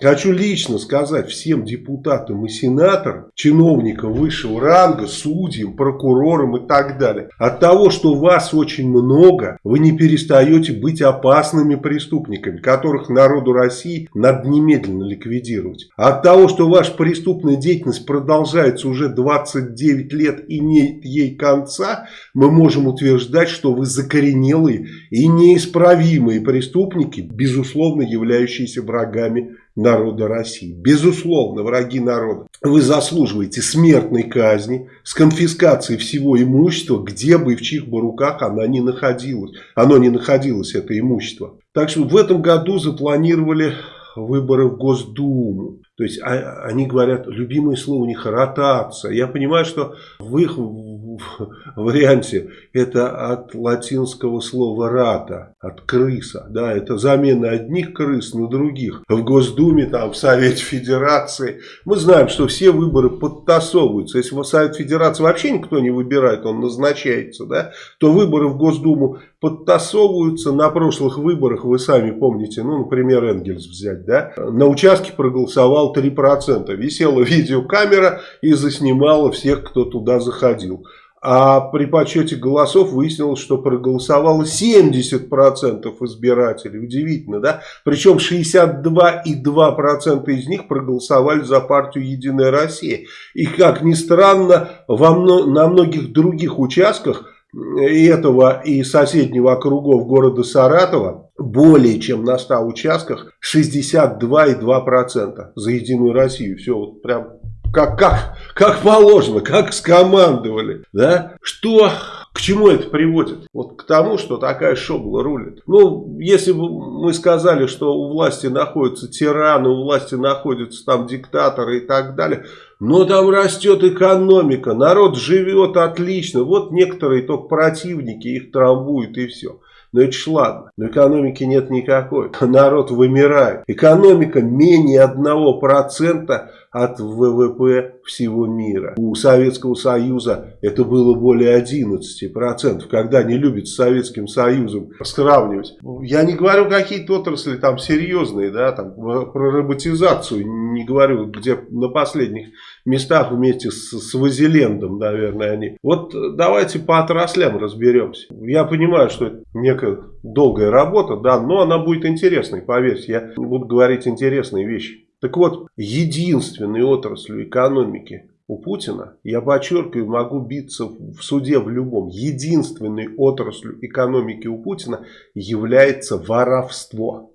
Хочу лично сказать всем депутатам и сенаторам, чиновникам высшего ранга, судьям, прокурорам и так далее. От того, что вас очень много, вы не перестаете быть опасными преступниками, которых народу России надо немедленно ликвидировать. От того, что ваша преступная деятельность продолжается уже 29 лет и нет ей конца, мы можем утверждать, что вы закоренелые и неисправимые преступники, безусловно являющиеся врагами народа России. Безусловно, враги народа. Вы заслуживаете смертной казни с конфискацией всего имущества, где бы и в чьих бы руках она не находилась. Оно не находилось, это имущество. Так что в этом году запланировали выборы в Госдуму. То есть а, они говорят, любимое слово у них ротация. Я понимаю, что в их варианте это от латинского слова рата, от крыса. Да, это замена одних крыс на других. В Госдуме, там, в Совете Федерации. Мы знаем, что все выборы подтасовываются. Если в Совет Федерации вообще никто не выбирает, он назначается, да, то выборы в Госдуму подтасовываются. На прошлых выборах, вы сами помните, ну, например, Энгельс взять, да, на участке проголосовал 3%. Висела видеокамера и заснимала всех, кто туда заходил. А при подсчете голосов выяснилось, что проголосовало 70% избирателей. Удивительно, да? Причем 62,2% из них проголосовали за партию «Единая Россия». И, как ни странно, во, на многих других участках и этого и соседнего округов города Саратова более чем на 100 участках 62,2% за Единую Россию. Все вот прям как, как, как положено, как скомандовали. Да? Что, к чему это приводит? Вот к тому, что такая шобла рулит. Ну, если бы мы сказали, что у власти находятся тираны, у власти находятся там диктаторы и так далее, но там растет экономика, народ живет отлично. Вот некоторые только противники их трамбуют и все. Но это ж ладно. Но экономики нет никакой. Народ вымирает. Экономика менее 1% от ВВП всего мира. У Советского Союза это было более 11%. Когда не любят с Советским Союзом сравнивать. Я не говорю какие-то отрасли там серьезные, да, там про роботизацию не говорю, где на последних местах вместе с, с Вазилендом, наверное, они. Вот давайте по отраслям разберемся. Я понимаю, что это некая долгая работа, да, но она будет интересной, поверьте. Я буду говорить интересные вещи. Так вот, единственной отраслью экономики у Путина, я подчеркиваю, могу биться в суде в любом, единственной отраслью экономики у Путина является воровство.